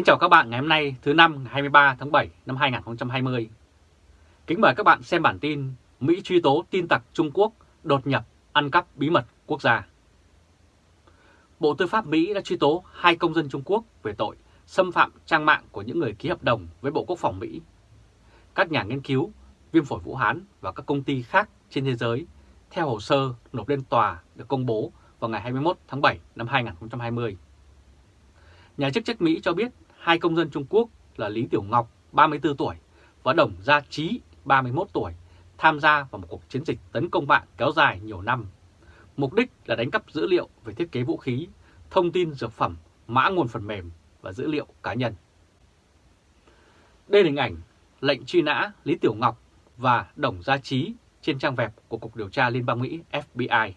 Kính chào các bạn ngày hôm nay thứ năm ngày 23 tháng 7 năm 2020. Kính mời các bạn xem bản tin Mỹ truy tố tin tặc Trung Quốc đột nhập ăn cắp bí mật quốc gia. Bộ Tư pháp Mỹ đã truy tố hai công dân Trung Quốc về tội xâm phạm trang mạng của những người ký hợp đồng với Bộ Quốc phòng Mỹ. Các nhà nghiên cứu, viêm phổi Vũ Hán và các công ty khác trên thế giới theo hồ sơ nộp lên tòa được công bố vào ngày 21 tháng 7 năm 2020. Nhà chức trách Mỹ cho biết hai công dân Trung Quốc là Lý Tiểu Ngọc, 34 tuổi, và Đồng Gia Trí, 31 tuổi, tham gia vào một cuộc chiến dịch tấn công mạng kéo dài nhiều năm. Mục đích là đánh cắp dữ liệu về thiết kế vũ khí, thông tin dược phẩm, mã nguồn phần mềm và dữ liệu cá nhân. Đây là hình ảnh lệnh truy nã Lý Tiểu Ngọc và Đồng Gia Trí trên trang web của Cục Điều tra Liên bang Mỹ FBI.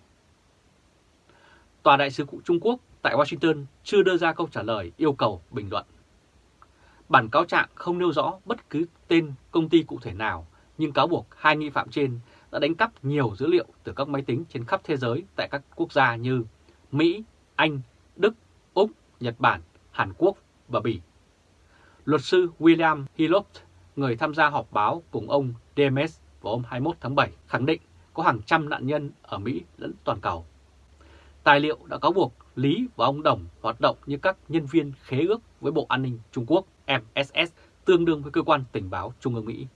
Tòa đại sứ Trung Quốc tại Washington chưa đưa ra câu trả lời yêu cầu bình luận. Bản cáo trạng không nêu rõ bất cứ tên công ty cụ thể nào, nhưng cáo buộc hai nghi phạm trên đã đánh cắp nhiều dữ liệu từ các máy tính trên khắp thế giới tại các quốc gia như Mỹ, Anh, Đức, Úc, Nhật Bản, Hàn Quốc và Bỉ. Luật sư William Hillot, người tham gia họp báo cùng ông demes vào hôm 21 tháng 7, khẳng định có hàng trăm nạn nhân ở Mỹ lẫn toàn cầu. Tài liệu đã cáo buộc Lý và ông Đồng hoạt động như các nhân viên khế ước với Bộ An ninh Trung Quốc MSS tương đương với cơ quan tình báo Trung ương Mỹ.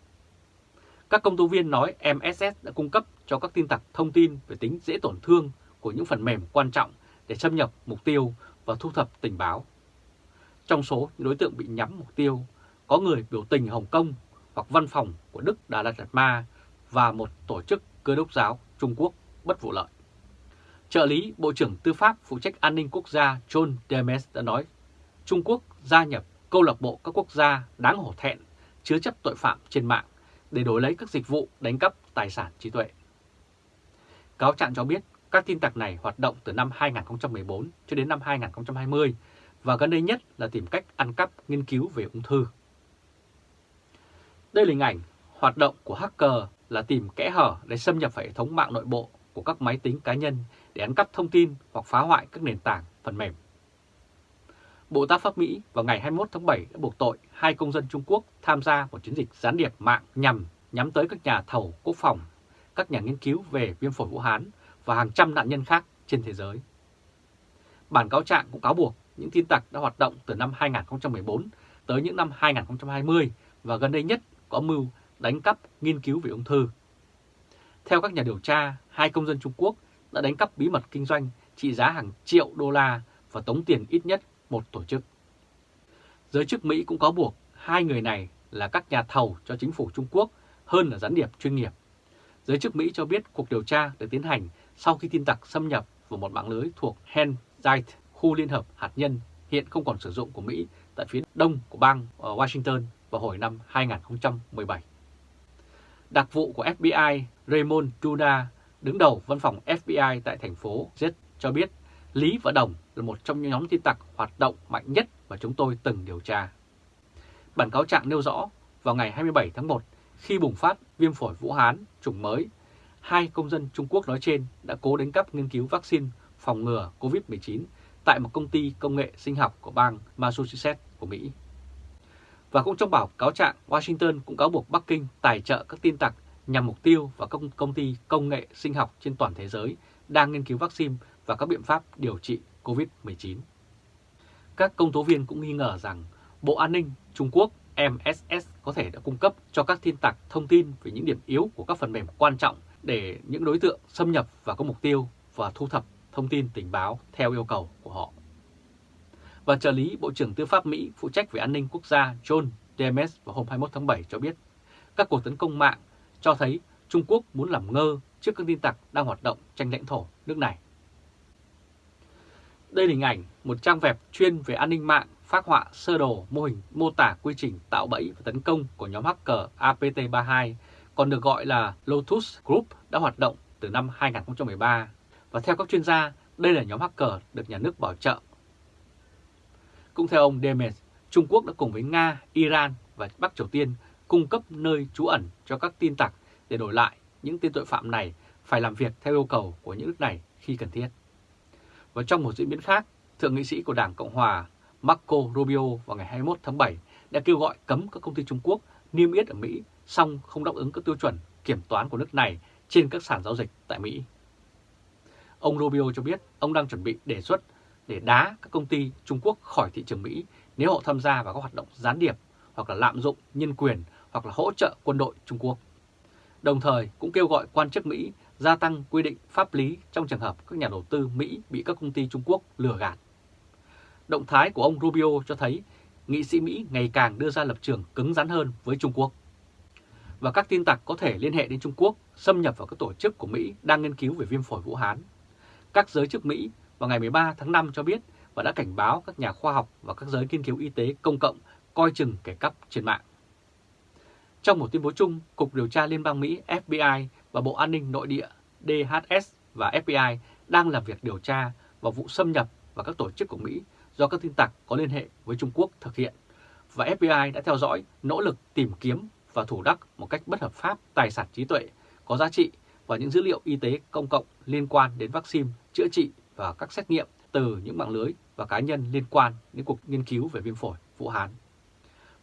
Các công tố viên nói MSS đã cung cấp cho các tin tặc thông tin về tính dễ tổn thương của những phần mềm quan trọng để xâm nhập mục tiêu và thu thập tình báo. Trong số những đối tượng bị nhắm mục tiêu, có người biểu tình Hồng Kông hoặc văn phòng của Đức Đà Lạt Lạt Ma và một tổ chức cơ đốc giáo Trung Quốc bất vụ lợi. Trợ lý Bộ trưởng Tư pháp phụ trách an ninh quốc gia John Demes đã nói Trung Quốc gia nhập câu lạc bộ các quốc gia đáng hổ thẹn, chứa chấp tội phạm trên mạng để đổi lấy các dịch vụ đánh cắp tài sản trí tuệ. Cáo trạng cho biết các tin tặc này hoạt động từ năm 2014 cho đến năm 2020 và gần đây nhất là tìm cách ăn cắp, nghiên cứu về ung thư. Đây là hình ảnh hoạt động của hacker là tìm kẽ hở để xâm nhập vào hệ thống mạng nội bộ của các máy tính cá nhân để ăn cắp thông tin hoặc phá hoại các nền tảng phần mềm. Bộ Tư pháp Mỹ vào ngày 21 tháng 7 đã buộc tội hai công dân Trung Quốc tham gia một chiến dịch gián điệp mạng nhằm nhắm tới các nhà thầu quốc phòng, các nhà nghiên cứu về viêm phổi Vũ Hán và hàng trăm nạn nhân khác trên thế giới. Bản cáo trạng cũng cáo buộc những tin tặc đã hoạt động từ năm 2014 tới những năm 2020 và gần đây nhất có mưu đánh cắp nghiên cứu về ung thư. Theo các nhà điều tra, hai công dân Trung Quốc đã đánh cắp bí mật kinh doanh trị giá hàng triệu đô la và tống tiền ít nhất một tổ chức. Giới chức Mỹ cũng có buộc hai người này là các nhà thầu cho chính phủ Trung Quốc hơn là gián điệp chuyên nghiệp. Giới chức Mỹ cho biết cuộc điều tra được tiến hành sau khi tin tặc xâm nhập vào một mạng lưới thuộc Henzite, khu liên hợp hạt nhân hiện không còn sử dụng của Mỹ tại phía đông của bang Washington vào hồi năm 2017. Đặc vụ của FBI Raymond Duda, đứng đầu văn phòng FBI tại thành phố Z cho biết Lý và Đồng là một trong những nhóm tin tặc hoạt động mạnh nhất mà chúng tôi từng điều tra. Bản cáo trạng nêu rõ, vào ngày 27 tháng 1, khi bùng phát viêm phổi Vũ Hán chủng mới, hai công dân Trung Quốc nói trên đã cố đánh cắp nghiên cứu vaccine phòng ngừa COVID-19 tại một công ty công nghệ sinh học của bang Massachusetts của Mỹ. Và cũng trong bảo cáo trạng, Washington cũng cáo buộc Bắc Kinh tài trợ các tin tặc nhằm mục tiêu vào các công ty công nghệ sinh học trên toàn thế giới đang nghiên cứu vaccine và các biện pháp điều trị COVID-19. Các công tố viên cũng nghi ngờ rằng Bộ An ninh Trung Quốc MSS có thể đã cung cấp cho các tin tặc thông tin về những điểm yếu của các phần mềm quan trọng để những đối tượng xâm nhập và có mục tiêu và thu thập thông tin tình báo theo yêu cầu của họ. Và trợ lý Bộ trưởng Tư pháp Mỹ phụ trách về an ninh quốc gia John Demes vào hôm 21 tháng 7 cho biết, các cuộc tấn công mạng cho thấy Trung Quốc muốn làm ngơ trước các tin tặc đang hoạt động tranh lãnh thổ nước này. Đây là hình ảnh một trang web chuyên về an ninh mạng phát họa sơ đồ mô hình mô tả quy trình tạo bẫy và tấn công của nhóm hacker APT32, còn được gọi là Lotus Group đã hoạt động từ năm 2013. Và theo các chuyên gia, đây là nhóm hacker được nhà nước bảo trợ. Cũng theo ông Demes, Trung Quốc đã cùng với Nga, Iran và Bắc Triều Tiên cung cấp nơi trú ẩn cho các tin tặc để đổi lại những tên tội phạm này phải làm việc theo yêu cầu của những nước này khi cần thiết. Và trong một diễn biến khác, Thượng nghị sĩ của Đảng Cộng Hòa Marco Rubio vào ngày 21 tháng 7 đã kêu gọi cấm các công ty Trung Quốc niêm yết ở Mỹ song không đáp ứng các tiêu chuẩn kiểm toán của nước này trên các sàn giao dịch tại Mỹ. Ông Rubio cho biết ông đang chuẩn bị đề xuất để đá các công ty Trung Quốc khỏi thị trường Mỹ nếu họ tham gia vào các hoạt động gián điệp hoặc là lạm dụng nhân quyền hoặc là hỗ trợ quân đội Trung Quốc. Đồng thời cũng kêu gọi quan chức Mỹ gia tăng quy định pháp lý trong trường hợp các nhà đầu tư Mỹ bị các công ty Trung Quốc lừa gạt. Động thái của ông Rubio cho thấy nghị sĩ Mỹ ngày càng đưa ra lập trường cứng rắn hơn với Trung Quốc. Và các tin tặc có thể liên hệ đến Trung Quốc, xâm nhập vào các tổ chức của Mỹ đang nghiên cứu về viêm phổi Vũ Hán. Các giới chức Mỹ vào ngày 13 tháng 5 cho biết và đã cảnh báo các nhà khoa học và các giới nghiên cứu y tế công cộng coi chừng kẻ cắp trên mạng. Trong một tuyên bố chung, Cục Điều tra Liên bang Mỹ FBI và Bộ An ninh Nội địa DHS và FBI đang làm việc điều tra vào vụ xâm nhập vào các tổ chức của Mỹ do các tin tặc có liên hệ với Trung Quốc thực hiện. Và FBI đã theo dõi nỗ lực tìm kiếm và thủ đắc một cách bất hợp pháp tài sản trí tuệ có giá trị và những dữ liệu y tế công cộng liên quan đến vaccine, chữa trị và các xét nghiệm từ những mạng lưới và cá nhân liên quan đến cuộc nghiên cứu về viêm phổi Vũ Hán.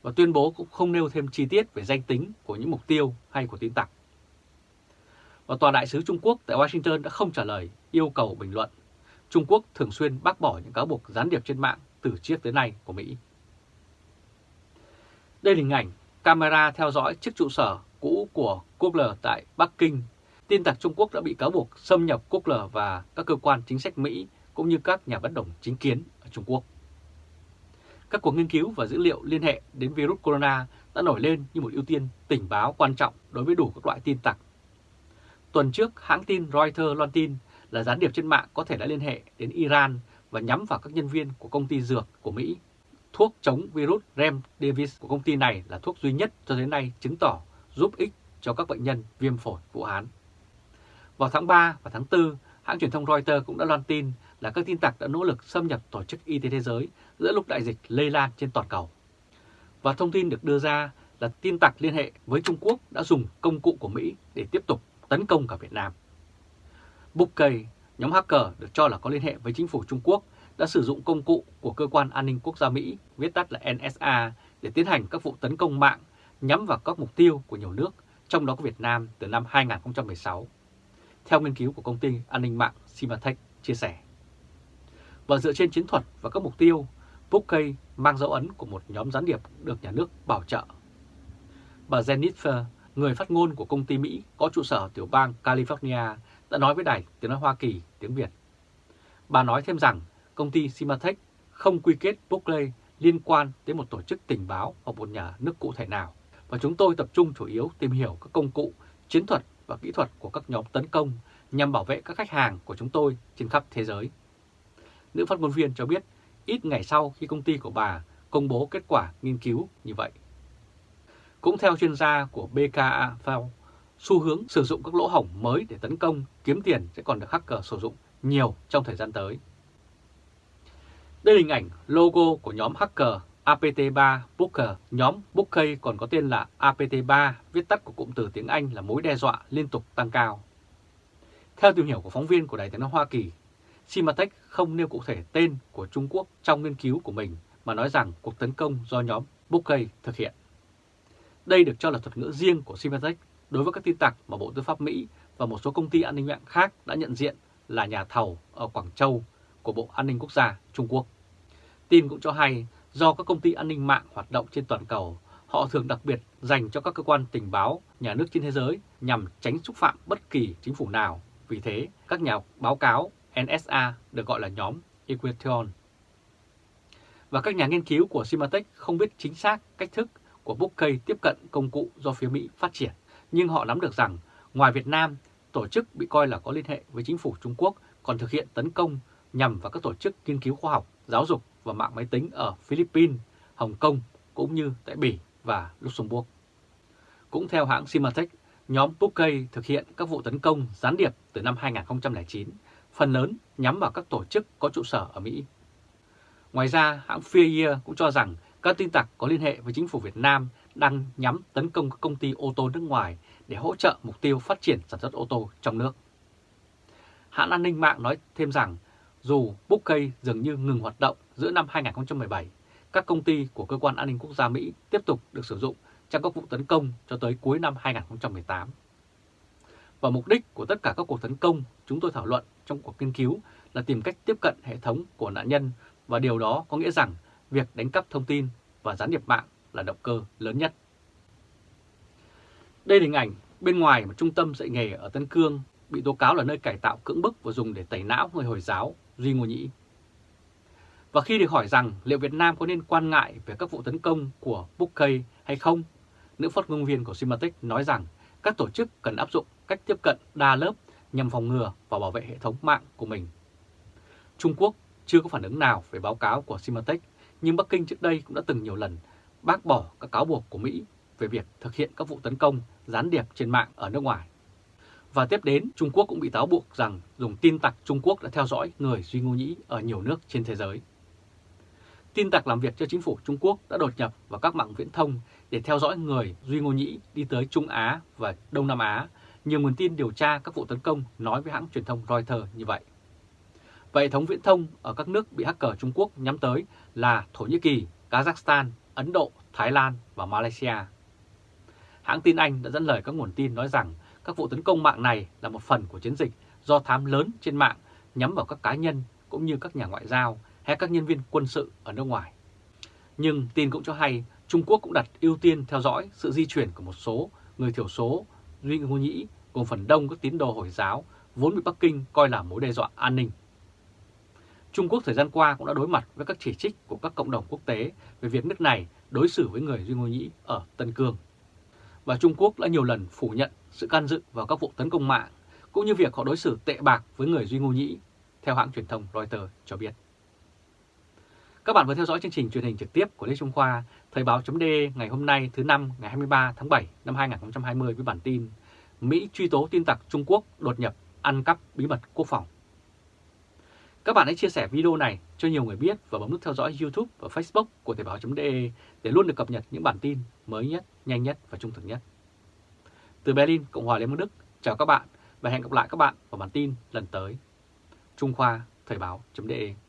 Và tuyên bố cũng không nêu thêm chi tiết về danh tính của những mục tiêu hay của tin tặc. Và Tòa đại sứ Trung Quốc tại Washington đã không trả lời yêu cầu bình luận. Trung Quốc thường xuyên bác bỏ những cáo buộc gián điệp trên mạng từ trước tới nay của Mỹ. Đây là hình ảnh camera theo dõi chiếc trụ sở cũ của Quốc L tại Bắc Kinh. Tin tặc Trung Quốc đã bị cáo buộc xâm nhập Quốc L và các cơ quan chính sách Mỹ cũng như các nhà bất đồng chính kiến ở Trung Quốc. Các cuộc nghiên cứu và dữ liệu liên hệ đến virus corona đã nổi lên như một ưu tiên tình báo quan trọng đối với đủ các loại tin tặc. Tuần trước, hãng tin Reuters loan tin là gián điệp trên mạng có thể đã liên hệ đến Iran và nhắm vào các nhân viên của công ty dược của Mỹ. Thuốc chống virus Remdesivir của công ty này là thuốc duy nhất cho đến nay chứng tỏ giúp ích cho các bệnh nhân viêm phổi Vũ Hán. Vào tháng 3 và tháng 4, hãng truyền thông Reuters cũng đã loan tin là các tin tặc đã nỗ lực xâm nhập Tổ chức Y tế Thế giới giữa lúc đại dịch lây lan trên toàn cầu. Và thông tin được đưa ra là tin tặc liên hệ với Trung Quốc đã dùng công cụ của Mỹ để tiếp tục tấn công cả Việt Nam. Bookkey, nhóm hacker được cho là có liên hệ với chính phủ Trung Quốc, đã sử dụng công cụ của Cơ quan An ninh Quốc gia Mỹ, viết tắt là NSA, để tiến hành các vụ tấn công mạng nhắm vào các mục tiêu của nhiều nước, trong đó có Việt Nam từ năm 2016. Theo nghiên cứu của công ty an ninh mạng Symantec chia sẻ. Và dựa trên chiến thuật và các mục tiêu, Bookkey mang dấu ấn của một nhóm gián điệp được nhà nước bảo trợ. Bà Jennifer, người phát ngôn của công ty Mỹ có trụ sở tiểu bang California, đã nói với đài tiếng nói Hoa Kỳ tiếng Việt. Bà nói thêm rằng công ty Symantec không quy kết Buckley liên quan đến một tổ chức tình báo hoặc một nhà nước cụ thể nào, và chúng tôi tập trung chủ yếu tìm hiểu các công cụ, chiến thuật và kỹ thuật của các nhóm tấn công nhằm bảo vệ các khách hàng của chúng tôi trên khắp thế giới. Nữ phát ngôn viên cho biết ít ngày sau khi công ty của bà công bố kết quả nghiên cứu như vậy. Cũng theo chuyên gia của BKA xu hướng sử dụng các lỗ hổng mới để tấn công, kiếm tiền sẽ còn được hacker sử dụng nhiều trong thời gian tới. Đây là hình ảnh logo của nhóm hacker APT3 Booker. Nhóm Booker còn có tên là APT3, viết tắt của cụm từ tiếng Anh là mối đe dọa liên tục tăng cao. Theo tìm hiểu của phóng viên của Đài tiếng nói Hoa Kỳ, Symantec không nêu cụ thể tên của Trung Quốc trong nghiên cứu của mình mà nói rằng cuộc tấn công do nhóm Bokeh thực hiện. Đây được cho là thuật ngữ riêng của Symantec đối với các tin tặc mà Bộ Tư pháp Mỹ và một số công ty an ninh mạng khác đã nhận diện là nhà thầu ở Quảng Châu của Bộ An ninh Quốc gia Trung Quốc. Tin cũng cho hay do các công ty an ninh mạng hoạt động trên toàn cầu, họ thường đặc biệt dành cho các cơ quan tình báo nhà nước trên thế giới nhằm tránh xúc phạm bất kỳ chính phủ nào. Vì thế, các nhà báo cáo NSA được gọi là nhóm Equation. Và các nhà nghiên cứu của Symantec không biết chính xác cách thức của Bookkey tiếp cận công cụ do phía Mỹ phát triển nhưng họ nắm được rằng ngoài Việt Nam, tổ chức bị coi là có liên hệ với chính phủ Trung Quốc còn thực hiện tấn công nhằm vào các tổ chức nghiên cứu khoa học, giáo dục và mạng máy tính ở Philippines, Hồng Kông cũng như tại Bỉ và Luxembourg. Cũng theo hãng Symantec, nhóm Bookkey thực hiện các vụ tấn công gián điệp từ năm 2009, phần lớn nhắm vào các tổ chức có trụ sở ở Mỹ. Ngoài ra, hãng Fear cũng cho rằng các tin tặc có liên hệ với chính phủ Việt Nam đang nhắm tấn công các công ty ô tô nước ngoài để hỗ trợ mục tiêu phát triển sản xuất ô tô trong nước. Hãng an ninh mạng nói thêm rằng dù Bookkey dường như ngừng hoạt động giữa năm 2017, các công ty của Cơ quan An ninh Quốc gia Mỹ tiếp tục được sử dụng trong các vụ tấn công cho tới cuối năm 2018. Và mục đích của tất cả các cuộc tấn công chúng tôi thảo luận trong cuộc nghiên cứu là tìm cách tiếp cận hệ thống của nạn nhân và điều đó có nghĩa rằng việc đánh cắp thông tin và gián điệp mạng là động cơ lớn nhất. Đây là hình ảnh bên ngoài một trung tâm dạy nghề ở Tân Cương bị tố cáo là nơi cải tạo cưỡng bức và dùng để tẩy não người Hồi giáo Duy Ngô Nhĩ. Và khi được hỏi rằng liệu Việt Nam có nên quan ngại về các vụ tấn công của Bookkey hay không, nữ phát ngôn viên của Symantec nói rằng các tổ chức cần áp dụng cách tiếp cận đa lớp nhằm phòng ngừa và bảo vệ hệ thống mạng của mình. Trung Quốc chưa có phản ứng nào về báo cáo của Symantec, nhưng Bắc Kinh trước đây cũng đã từng nhiều lần bác bỏ các cáo buộc của Mỹ về việc thực hiện các vụ tấn công gián điệp trên mạng ở nước ngoài. Và tiếp đến, Trung Quốc cũng bị cáo buộc rằng dùng tin tặc Trung Quốc đã theo dõi người Duy Ngô Nhĩ ở nhiều nước trên thế giới. Tin tặc làm việc cho chính phủ Trung Quốc đã đột nhập vào các mạng viễn thông để theo dõi người Duy Ngô Nhĩ đi tới Trung Á và Đông Nam Á. Nhiều nguồn tin điều tra các vụ tấn công nói với hãng truyền thông Reuters như vậy. Và hệ thống viễn thông ở các nước bị hacker Trung Quốc nhắm tới là Thổ Nhĩ Kỳ, Kazakhstan, Ấn Độ, Thái Lan và Malaysia. Hãng tin Anh đã dẫn lời các nguồn tin nói rằng các vụ tấn công mạng này là một phần của chiến dịch do thám lớn trên mạng nhắm vào các cá nhân cũng như các nhà ngoại giao hay các nhân viên quân sự ở nước ngoài. Nhưng tin cũng cho hay Trung Quốc cũng đặt ưu tiên theo dõi sự di chuyển của một số người thiểu số Duy Ngô Nhĩ cùng phần đông các tín đồ Hồi giáo vốn bị Bắc Kinh coi là mối đe dọa an ninh. Trung Quốc thời gian qua cũng đã đối mặt với các chỉ trích của các cộng đồng quốc tế về việc nước này đối xử với người Duy Ngô Nhĩ ở Tân Cương. Và Trung Quốc đã nhiều lần phủ nhận sự can dự vào các vụ tấn công mạng, cũng như việc họ đối xử tệ bạc với người Duy Ngô Nhĩ, theo hãng truyền thông Reuters cho biết. Các bạn vừa theo dõi chương trình truyền hình trực tiếp của Lê Trung Khoa, Thời báo chấm ngày hôm nay thứ năm ngày 23 tháng 7 năm 2020 với bản tin Mỹ truy tố tin tặc Trung Quốc đột nhập ăn cắp bí mật quốc phòng. Các bạn hãy chia sẻ video này cho nhiều người biết và bấm nút theo dõi YouTube và Facebook của Thời báo.de để luôn được cập nhật những bản tin mới nhất, nhanh nhất và trung thực nhất. Từ Berlin, Cộng hòa Liên bang Đức, chào các bạn và hẹn gặp lại các bạn vào bản tin lần tới. Trung Khoa Thời báo.de